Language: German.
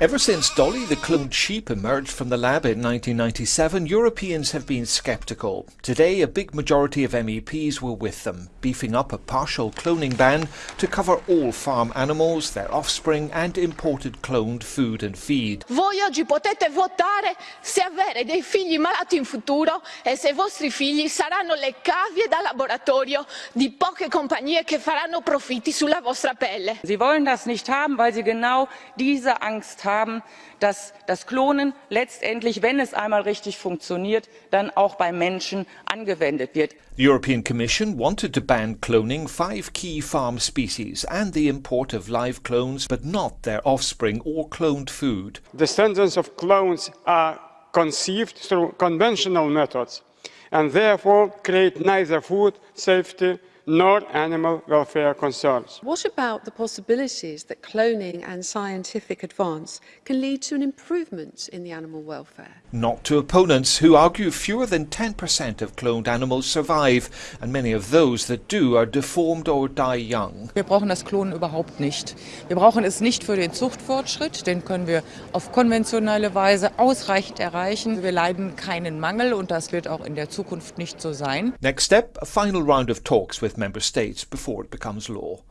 Ever since Dolly the cloned sheep emerged from the lab in 1997, Europeans have been sceptical. Today, a big majority of MEPs were with them, beefing up a partial cloning ban to cover all farm animals, their offspring and imported cloned food and feed. Voi oggi potete votare se avere dei figli malati in futuro e se i vostri figli saranno le cavie da laboratorio di poche compagnie che faranno profitti sulla vostra pelle. Sie wollen das nicht haben, weil sie genau diese Angst haben, dass das Klonen letztendlich, wenn es einmal richtig funktioniert, dann auch beim Menschen angewendet wird. The European Commission wanted to ban cloning five key farm species and the import of live clones, but not their offspring or cloned food. Descendants of clones are conceived through conventional methods and therefore create neither food safety nor animal welfare concerns. What about the possibilities that cloning and scientific advance can lead to an improvement in the animal welfare? Not to opponents who argue fewer than 10% of cloned animals survive, and many of those that do are deformed or die young. Wir brauchen das Klonen überhaupt nicht. Wir brauchen es nicht für den Zuchtfortschritt, den können wir auf konventionelle Weise ausreichend erreichen. Wir leiden keinen Mangel und das wird auch in der Zukunft nicht so sein. Next step, a final round of talks with member states before it becomes law.